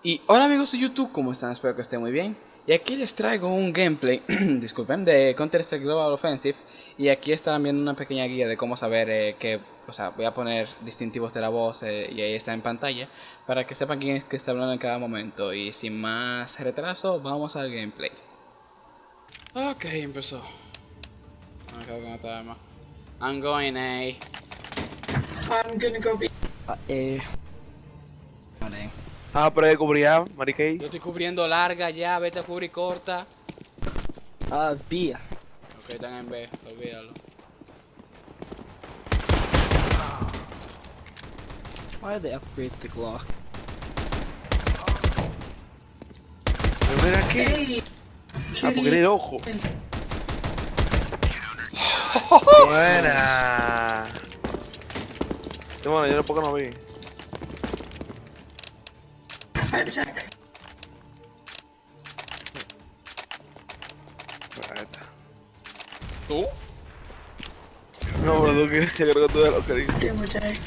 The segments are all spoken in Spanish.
Y hola amigos de YouTube, ¿cómo están? Espero que estén muy bien. Y aquí les traigo un gameplay, disculpen, de Counter-Strike Global Offensive. Y aquí estarán viendo una pequeña guía de cómo saber eh, que, o sea, voy a poner distintivos de la voz eh, y ahí está en pantalla. Para que sepan quién es que está hablando en cada momento. Y sin más retraso, vamos al gameplay. Ok, empezó. Me quedo con esta arma. I'm going A. I'm gonna go be. Uh, eh. Ah, pero de cubría, Mariquey. Yo estoy cubriendo larga ya, vete a cubrir corta. Uh, B. Ok, están en B, olvídalo. Why did they upgrade the Glock? Pero ven aquí. Hey! Ah, porque eres ojo. Buena. Bueno, yo tampoco no vi. Heart attack. ¿Tú? No, pero tú que yo creo que lo que dices. Damn attack.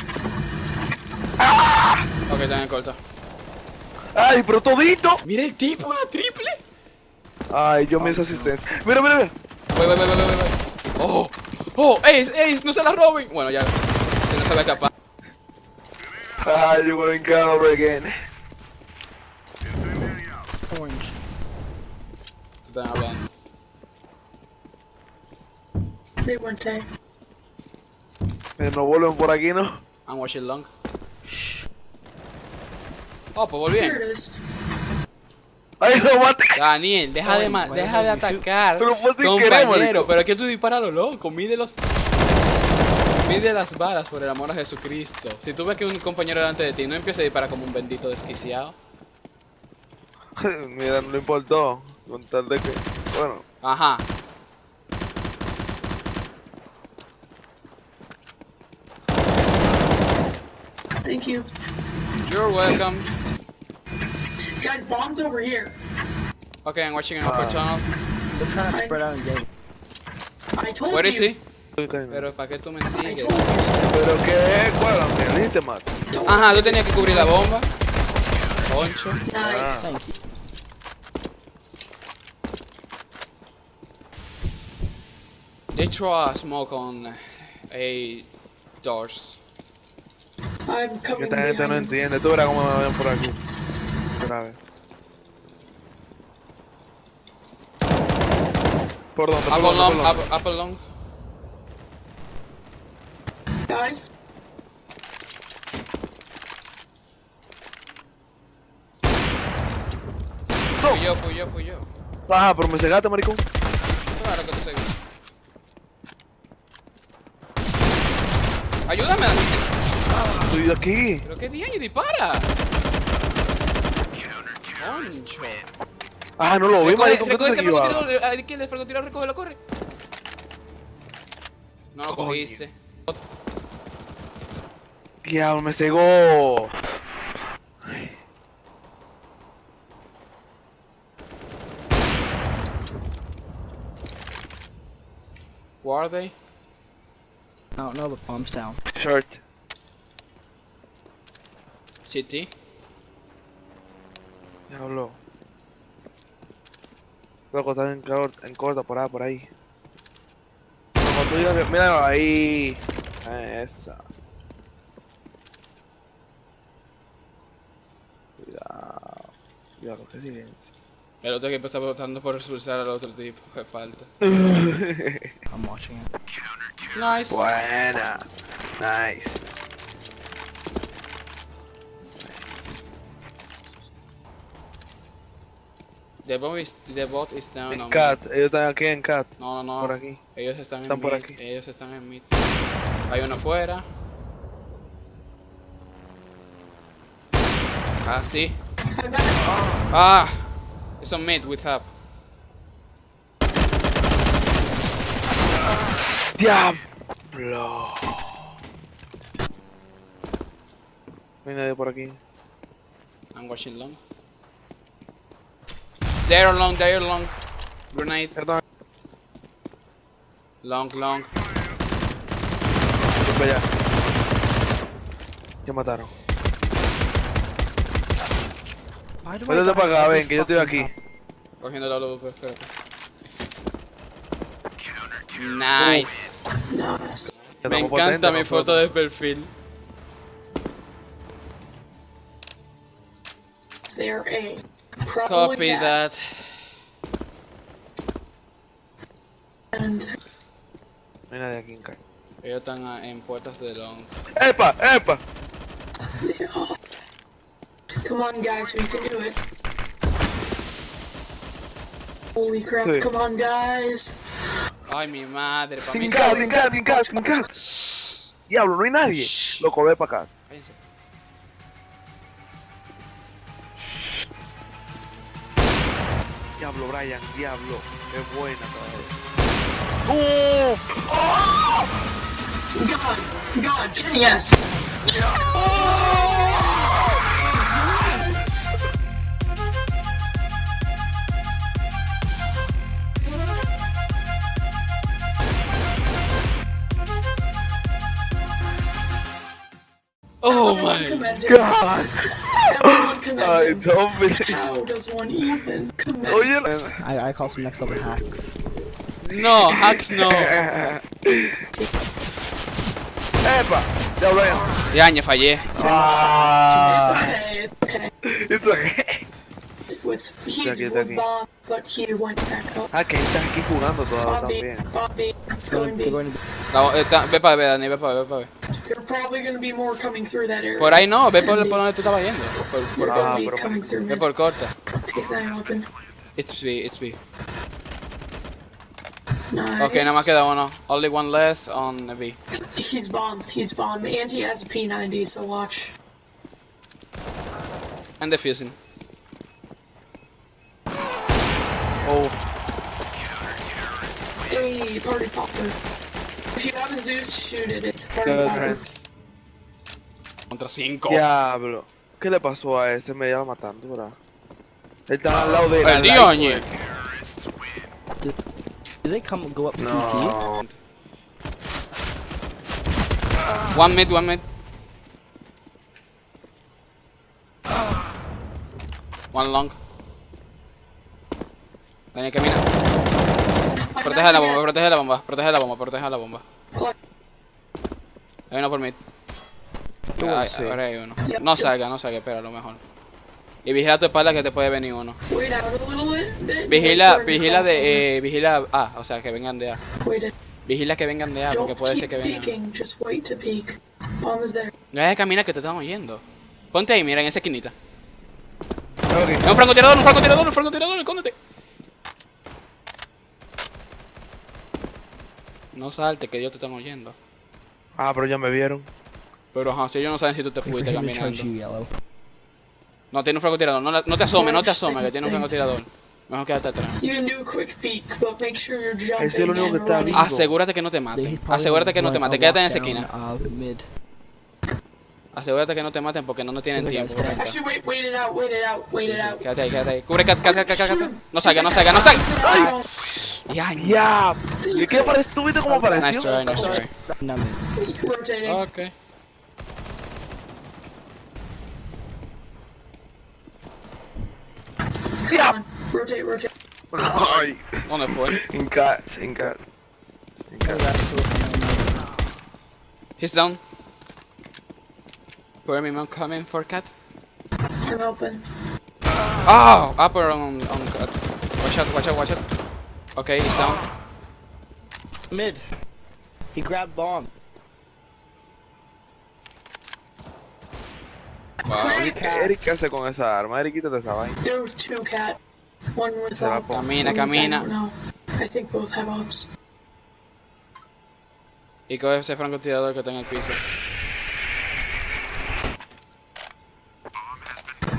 Ok, están en corta. ¡Ay, pero todito! Mira el tipo, una triple. Ay, yo me hice asistencia. Mira, mira, mira. Voy, voy, voy, voy, voy, voy. Oh, oh, Ace, Ace, no se la roben. Bueno, ya. Se va a escapar. Ay, gonna get over again. Orange. Hablando. They weren't there. Eh, No vuelven por aquí, ¿no? I'm watching long. Oh, pues volví. ¡Ay, lo maté! Daniel, deja de, Ay, ma- bueno, deja de atacar, Pero fue sin querer, compañero. marico. Pero es que tú disparas lo loco. Mide los... Mide las balas por el amor a Jesucristo. Si tú ves que un compañero delante de ti, no empieza a disparar como un bendito desquiciado. Mira, no le importó. Con tal de que. Bueno, Ajá. Thank you. You're welcome. Guys, bombs over here. Okay, I'm watching an upper tunnel. They're trying to spread out and get. I told Where you. is he? pero Pero ¿para qué tú me sigues? you. qué, ¿cuál? Me Matt. Don't Ajá, tú tenías que cubrir la bomba. Poncho. Nice. Thank you. They throw a smoke on a doors. I'm coming esta gente no entiende. Tú verás cómo me ven por aquí. Ver. ¿Por dónde? ¿Por Up dónde? long, ¿Por dónde? up, up long. Guys, Fui yo, fui yo, fui yo. Ajá, pero me cegaste, maricón. Claro que tú seguí. Ayúdame. Estoy aquí. Pero qué día dispara. Ah, no lo Recoge. ¿Qué tú recoge te ese francotirador, el francotirador, recógelo, corre. No lo cogiste. Diablo, me cegó. Where are they? No, no, the bomb's down. Short. City. Diablo. Loco, está en, cor- en corta, por ahí, por ahí. Como tú digas que- Mira ahí. Ah, Esa. Cuidado. Cuidado, qué silencio. El otro equipo está votando por expulsar al otro tipo. Qué falta. I'm watching it. Nice. Buena. Nice. The bot is, the bot is down En on cat, ellos están aquí en cat. mid. No, no, no. Por aquí. Ellos están, Están en por mid. aquí. Ellos están en mid. Hay uno afuera. Ah, sí. I'm back. Ah. It's on mid with up. Diablo. No hay nadie por aquí. I'm watching long. They're long, they're long. Grenade. Perdón. Long, long. Voy para allá. Ya mataron. Die para acá, ven, que yo estoy aquí. Cogiendo la luz, pues, espérate. Nice. Me encanta mi foto de perfil. They're A. Probably Copy that. And No hay nadie aquí en casa. Ellos están en puertas de long. ¡Epa! ¡Epa! come on, guys, we can do it. Holy crap! Sí. Come on, guys. Ay, mi madre, pa' mí. ¡Tinca, tinca, tinca, tinca! Diablo, no hay nadie. Loco, ve para acá. Cállense. Diablo, Brian, diablo. Es buena todavía. God, God, yes. Oh Everyone my commended. God. Everyone Ay, commended. Tommy. How does one even commend? Oye. I, I call some next level hacks. No, hacks no. ¡Epa! Ya, Brian. Ya, ñe, fallé. Ah. It's okay. It's okay. With he's aquí, está aquí. bomb, but he went back up. Ah, que estás aquí jugando todavía Bobby, también. Bobby, going Going, they're B. going está- ve para ver, Dani, ve para ver, ve para ver. There are probably going to be more coming through that area. Por ahí no, ve por, por donde tú estabas yendo. Por, por, They're Ah, going to be coming through ve por corta. Take that open. It's B, it's B. Nice. Ok, nada más queda uno. Only one less on the B. He's bomb. He's bomb. And he has a P90, so watch. And defusing. Oh, Hey, party popper. If you have a Zeus, shoot it. It's party good popper. friends. Contra 5. Diablo. ¿Qué le pasó a ese? Me iba matando, ¿verdad? Él está al lado de él. al Perdió, lado de ñe. él. Do they come go up CT? One mid, one mid. One long. Dani, camina. Protege la bomba, protege la bomba, protege la bomba, protege la bomba. Hay uno por sí. ahora hay uno. No salga, no salga, espera, a lo mejor. Y vigila tu espalda que te puede venir uno. Vigila, vigila de, eh, vigila A, o sea, que vengan de A. Vigila que vengan de A, porque puede ser que vengan. No camina que te están oyendo. Ponte ahí, mira, en esa esquinita. Es un francotirador, un francotirador, un francotirador, escóndete. No salte, que ellos te están oyendo. Ah, pero ya me vieron. Pero ajá, si ellos no saben si tú te fuiste caminando. No, tiene un francotirador, no, no te asomes, no te asomes, que tiene un francotirador. Mejor quédate atrás. Es el único que and está running. vivo. Asegúrate que no te maten. Asegúrate que no te maten, quédate en esa esquina. Asegúrate que no te maten porque no, no tienen tiempo. guy's dead. venga. Actually, wait, wait it out, wait it out, wait it out. Quédate ahí, quédate ahí. Cubre, cat, cat, cat, cat, cat, cat. No salga, no salga, no salga. Ay. Ya, Ya. ¿Y qué apareció? ¿Tú viste cómo apareció? Nice try, nice try. No mid. Ok. Come on. Rotate, rotate. Ay. ¿Dónde fue? In cat, in cat. In cat. He's down. Where am I coming for cat? I'm open. Oh, upper on on cat. Watch out, watch out, watch out. Okay, he's down. Mid. He grabbed bomb. Wow. Eric, ¿qué hace con esa arma? Eric, quítate esa vaina. There were two cat. One with Camina, camina. I don't know. I think both have ops. Y coge ese francotirador que está en el piso.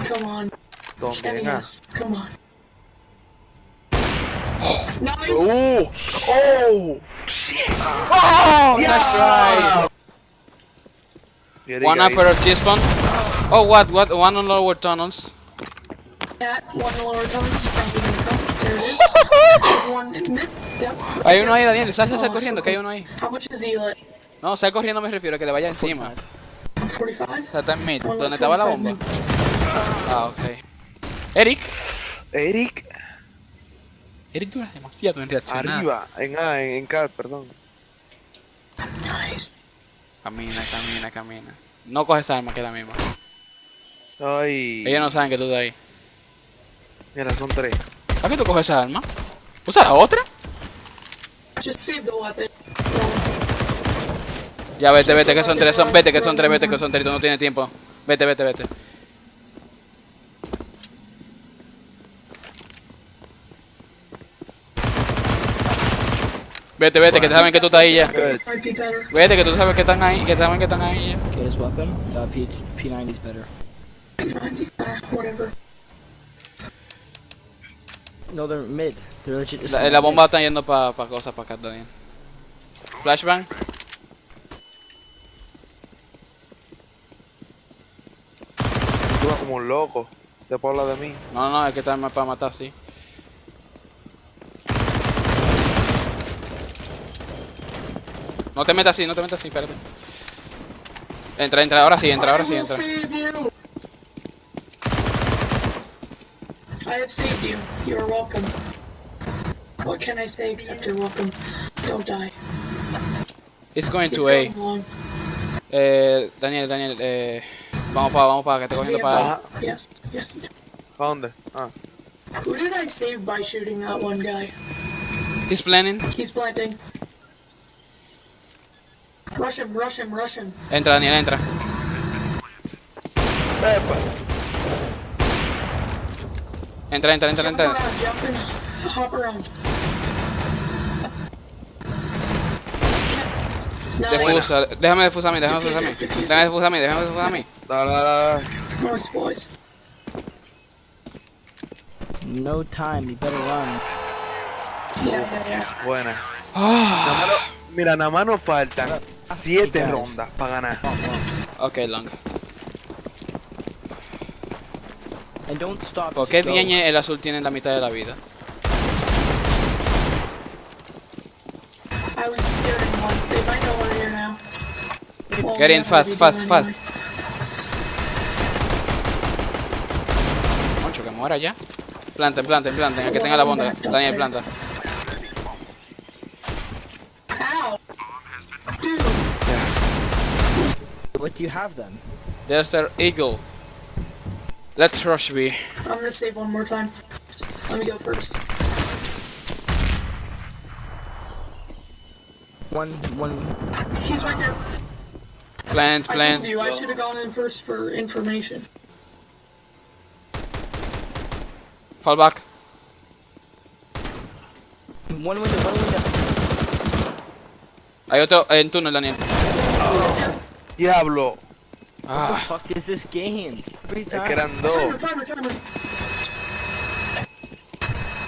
Come on. Come on. Nice! ¡Oh! Oh, nice try. Y Eric One upper T-spawn. Oh, what, what? One on lower tunnels. Cat, one lower tunnels. Probably gonna come. There it is. There's one in mid. Yep. Hay uno ahí, Daniel. Sal Oh, corriendo, so que hay uno ahí. How much is Eli? No, sal corriendo me refiero, que le vaya encima. 45. 45? O sea, está en mid. One ¿Dónde left, estaba la 45 bomba? Ah, ok. Eric. Eric, Eric dura demasiado en reaccionar. arriba, en A, en, en perdón. Nice. Camina, camina, camina. No coges esa arma que es la misma. Ay, Ellos no saben que tú estás ahí. mira, son tres. ¿Para qué tú coges esa arma? ¿Usa la otra? Ya vete, vete, que son tres, son, vete, que son tres, vete, que son tres, tú no tienes tiempo. Vete, vete, vete. Vete, vete, que te saben que tú estás ahí ya. Vete, que tú sabes que están ahí, que saben que están ahí ya. Okay, this weapon, uh, P P90 is better. No, they're mid. They're legit. La, bomba está yendo para pa cosas, para acá, Daniel. Flashbang. Tú vas como un loco. Después habla de mí. No, no, es que está para matar, sí. No te metas así, no te metas así, espérate. Entra, entra, ahora sí, entra, ahora sí, entra. I have saved you. You are welcome. What can I say except you're welcome? Don't die. It's going to A. Eh, Daniel, Daniel, eh, vamos para, vamos para, que te cogiendo para. Yes, yes. ¿A dónde? Ah, Who did I save by shooting that one guy? He's planning. He's planting. Rush him, rush him, rush him. Entra, Daniel, entra. Epa. Entra, entra, entra, Jump entra. around, jump in. Hop around. Nice. Defusa, déjame defusar a mí, déjame defusar a mí. Déjame defusar a mí, déjame defusar a mí. Dale, dale, dale. No time. You better run. Yeah, yeah, yeah. Buena. Ah, Nada más no- mira, nada más nos faltan siete rondas para ganar. ok, long. And don't stop. ¿Por qué. Diagne el azul tiene la mitad de la vida? Get in fast, fast, fast. Moncho, que muera ya. Planten, planten, planten, el que tenga la bomba. Daniel, planta. What do you have then? There's their eagle. Let's rush B. I'm gonna save one more time. Let me go first. One, one. He's right there. Plant, I told plant. you I should have gone in first for information. Fall back. One window, one window. Hay otro en túnel, Daniel. Diablo. What Ah, the fuck is this game? Every Es time. que eran dos. timer, timer.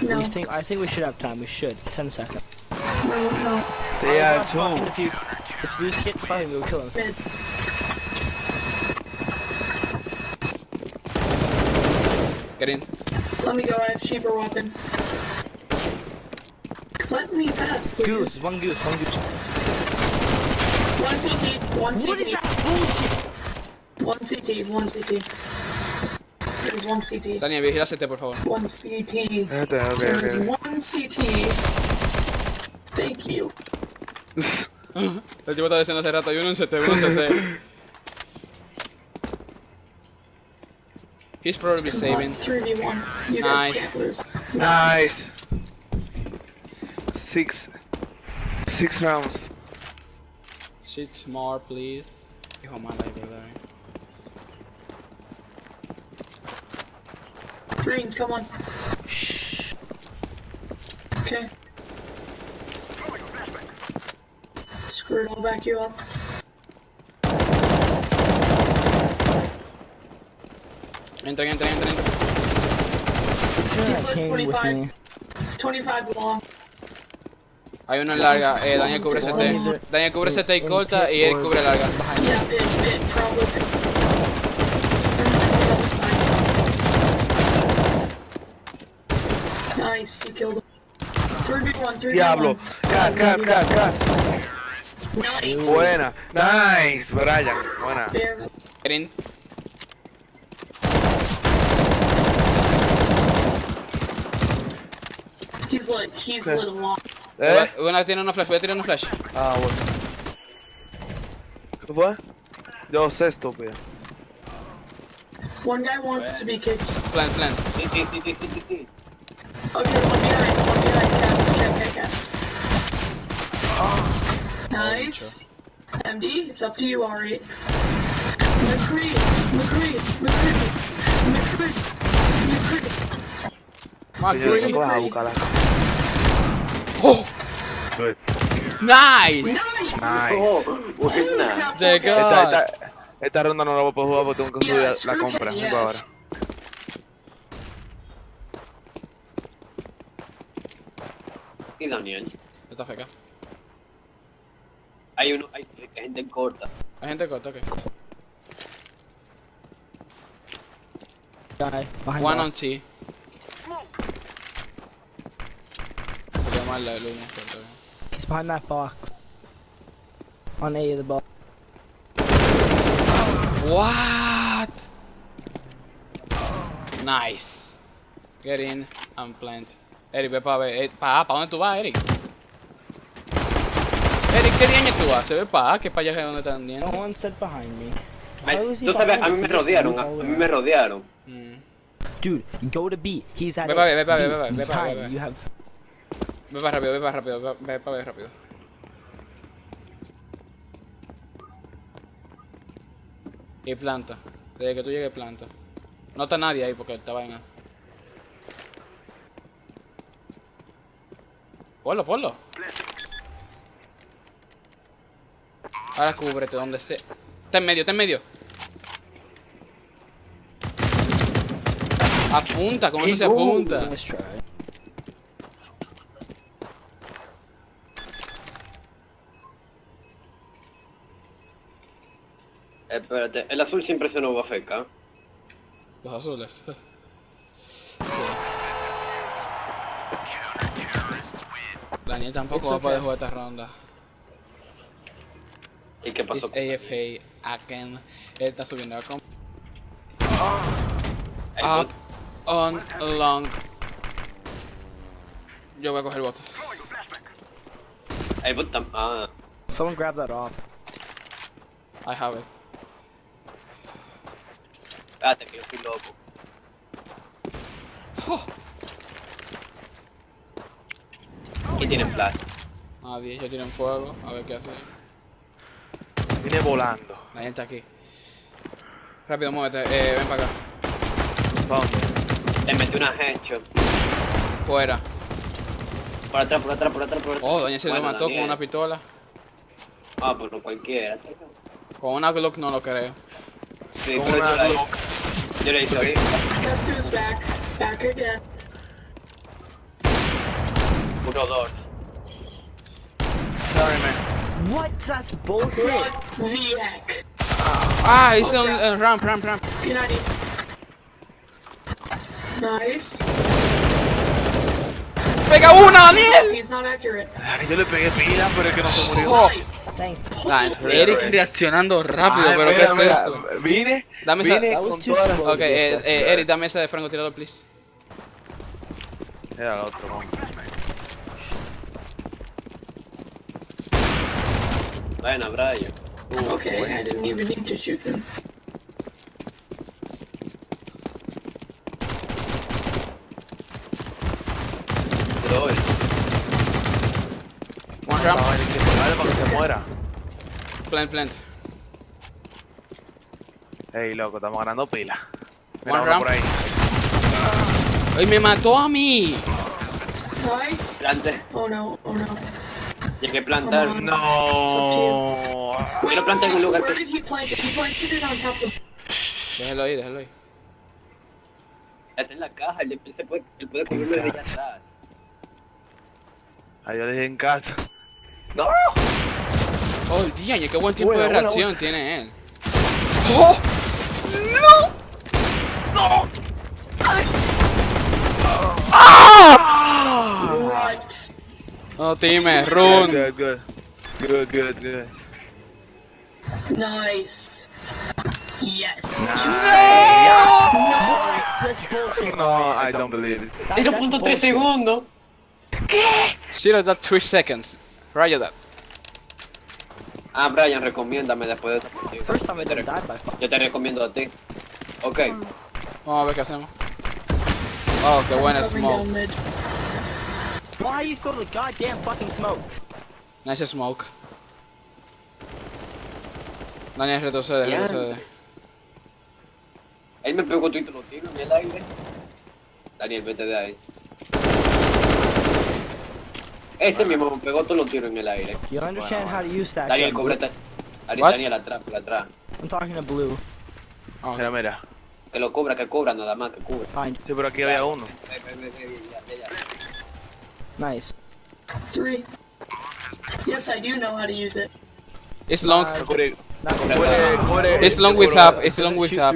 No, We think, I think we should have time. We should. Ten seconds. no, no. They are Fucking two. If you, if you skip fighting, we'll kill him. Get in. Let me go. I have cheaper weapon. Let me pass, please. Goose, one goose, one goose. One CT, one What is CT, that bullshit? one CT, one CT. There's one CT. Daniel, vigila CT, por favor. One CT. Espérate, ok, There's ok. one CT. Thank you. El tipo está diciendo hace rato, hay uno en CT, uno en CT. He's probably saving. 3v1. You Nice. guys can't lose. Nice. Six. Six rounds. Shit more, please. Hijo mala, brother. Green, come on. Shh. Okay. Screw it, I'll back you up. Entren, entren, entren. entren. He's like Came with 25, me. 25 long. Hay uno en larga, eh, Daniel cubre CT. Daniel cubre CT y corta y Eric cubre larga. Yeah, it, it probably. He's on the side. Nice, he killed him. 3v1, 3v1. Diablo. Cat, cat, cat, cat. Nice. Buena. Nice, Brian. Buena. He's lit. He's Okay. lit a lot. ¿Eh? Una tiene una flash, voy a tirar una flash. Ah, bueno. ¿Qué fue? Yo sé, estúpido. One guy wants to be kicked. Plant, plant. Sí, sí, sí, sí, sí, sí, sí. Okay, one behind. One behind. Cat, cat, cat, cat. Nice. MD, it's up to you, Ari. McCree, McCree, McCree, McCree, McCree. Ah, Que yo good. tengo que buscarla. Oh, Good. nice. Nice. Nice. Oh, buena. Esta, esta, esta ronda no la voy a poder jugar porque tengo que subir la compra. Yes. ahora. Y Daniel. Está feca. Hay uno, hay, hay gente corta. Hay gente corta, ok. One on T. mal pero está bien. He's behind that box. On A of the box. What? Nice. Get in and plant. Eric, ve para ver. Eh, pa, ¿pa dónde tú vas, Eric? Eric, ¿qué diaño tú vas? Se ve pa, A, que para allá es donde están No yendo. one said behind me. Ay, Tú sabes, a mí me rodearon, a, mí me rodearon. Mm. Dude, go to B. He's at Ve A. pa' B, ve pa' B, ve pa' B, ve ve para rápido, ve para rápido, ve, ve para ver rápido. Y planta. Desde que tú llegues, planta. No está nadie ahí porque está vaina. Ponlo, ponlo. Ahora cúbrete donde esté. Está en medio, está en medio. Apunta, con eso se apunta. Espérate, el azul siempre se nos va a feca. Los azules. Daniel tampoco va a poder jugar esta ronda. ¿Y qué Es pasó? AFA again. Él está subiendo a com El Up on long. Yo voy a coger el bot. el bot tam- Ah, Someone grab that off. I have it. Que yo estoy loco. Oh, ¿Quién tiene flash? nadie, ellos tienen fuego. A ver qué hace. Vine volando. La gente aquí. Rápido, muévete. Eh, ven para acá. ¿Pa' dónde? Le metí una headshot. Fuera. Por atrás, por atrás, por atrás, por atrás. Oh, Daniel se lo Bueno, mató con una pistola. Ah, pues no cualquiera. Con una Glock no lo creo. Sí, Con pero una yo la- Glock. Yo le hice ahorita. Guess who's back? Back again. Uno, dos. Sorry, man. What? That's bullshit. What the heck? Ah, hice un eh, ramp, ramp, ramp. P90. Nice. ¡Pega una, Daniel! He's not accurate. Ay, Yo le pegué pila, pero es que no se murió. Oh. Thank Ah, Eric reaccionando rápido, Ay, pero ¿qué mira, es mira, eso? Vine, Dame esa- vine was con todas las... Ok, eh, eh, Eric, dame esa de francotirador, please. Era el otro, vamos. Bueno, Brian. Okay, I didn't even need to shoot him. Te doy. One ramp, Estaba en el que vale para que se muera. plant, plant. Ey, loco, estamos ganando pila. One Mira, uno ramp. por ahí. ¡Ay, me mató a mí! Nice. Plante. Oh no, oh no. Llegué a plantar. On. No. Yo lo planté en un lugar. Déjalo ahí, déjalo ahí. Está en la caja. Él, puede, él puede cogerlo desde allá atrás. Ahí yo le dije en casa. ¡No! Oh, día, qué buen tiempo Buena, de buena, reacción tiene él. ¡Oh! What? No, time, Good, run. good, good. Good, good, good. Nice. Yes. Bullshit. No, I don't believe it. That- Tiro that's punto 3 bullshit. segundos. 0.3 seconds. Rayo that. Ah, Brian, recomiéndame después de esa partida. First time I Yo te. Yo te recomiendo a ti. Ok. Vamos a ver qué hacemos. Oh, qué buena smoke. Why you throw the goddamn fucking smoke? Nice smoke. Daniel, retrocede, Ya. retrocede. Él me pegó tú y los tiros en el aire. Daniel, vete de ahí. Este mismo me pegó todos los tiros en el aire. You don't understand how to use that Daniel, gun. cóbrete. Daniel, atrás, por atrás. I'm talking to Blue. Ah, ok. Mira, mira. Que lo cubra, que cubra nada más, que cubra. Fine. Sí, pero aquí había uno. Nice. Three. Yes, I do know how to use it. It's long. Uh, It's long with up. It's long with up.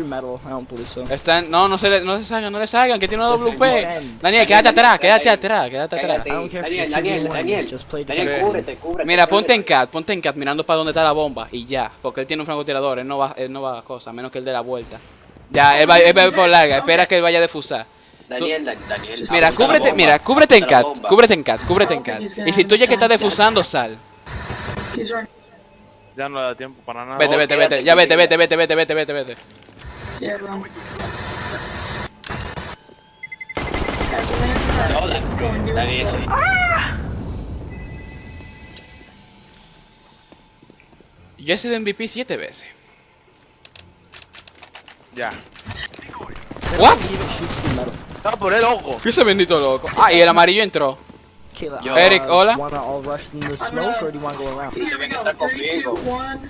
Está en- No, no se le, no le salgan, no le salgan, que tiene una WP. Daniel, quédate atrás, quédate atrás, quédate atrás. Daniel, Daniel, 2v1, Daniel. just play Daniel, cúbrete, cúbrete. Mira, ponte en cat, ponte en cat mirando para donde está la bomba y ya, porque él tiene un francotirador, él no va, él no va a cosa, a menos que él dé la vuelta. Ya, él va, él va por larga, espera que él vaya a defusar. Daniel, Dan- Daniel. Mira, cúbrete, bomba, mira, cúbrete en cat, cúbrete en cat, cúbrete en cat. Y si tú ya que estás defusando, sal. Ya no le da tiempo para nada. Vete, vete, vete, ya vete, vete, vete, vete, vete, vete, vete. Yo he sido MVP siete veces. Ya. What? Estaba por el ojo. ¿Qué ese bendito loco? Ah, y el amarillo entró. Kayla, Yo- uh, Eric, hola. Wanna all rush in the I'm smoke, or do you gonna. wanna go around? Here we go. Está Three, two, conmigo. one.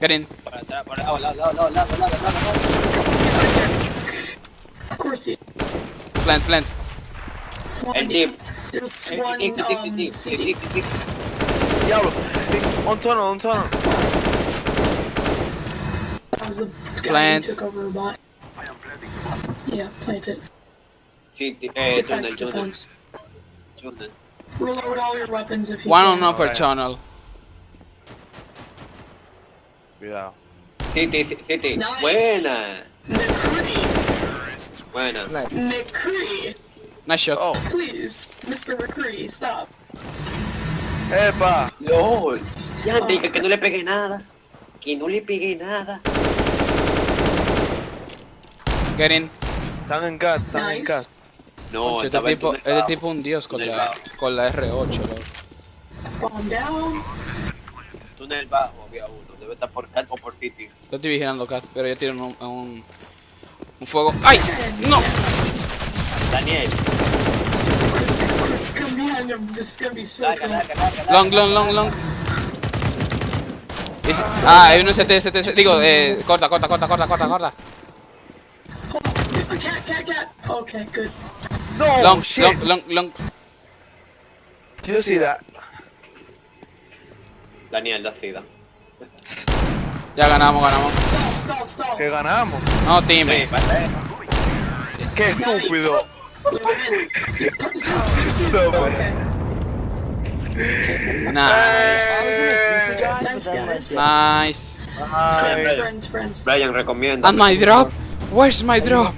Get in. Por atrás, por lado, lado, lado, lado, lado, lado, lado. Of course, he. Plant, plant. El tip. There's El one tip, tip, tip, um, tip, CT. tip, tip, tip. Diablo. Un tono, un tono. That was a guy Plant. who took over a bot. Yeah, plant it. Sí, ti- eh, túnel, Defense, túnel, defense. Reload all your weapons if you One can. on upper Alright. tunnel. Cuidado. Sí, sí. Nice. Buena, McCree! buena. McCree! Nice shot. Oh, Please, Mr. McCree, stop. epa. LOL. Ya te dije que no le pegué nada. Que no le pegué nada. Get in. Están en cat, están en Nice. cat. No, Concho, este tipo, túnel este tipo un dios con la, con la R8, loco. Calm down. Túnel bajo había uno. Debe estar por cat o por city. Yo estoy vigilando cat, pero yo tiro un, un, un fuego. ¡Ay! ¡No! Daniel. Long, long, long, long. Ah, hay uno ST, ST, digo, eh, corta, corta, corta, corta, corta, corta. Cat, cat, cat. Okay, good. No, Long, shit. long, long, long. You see that? Daniel, da sida. Ya ganamos, ganamos. Que ganamos. No, Sí, time. pasa Qué estúpido. Nice. Nice. Nice. Brian, recomienda. And my drop? Where's my drop?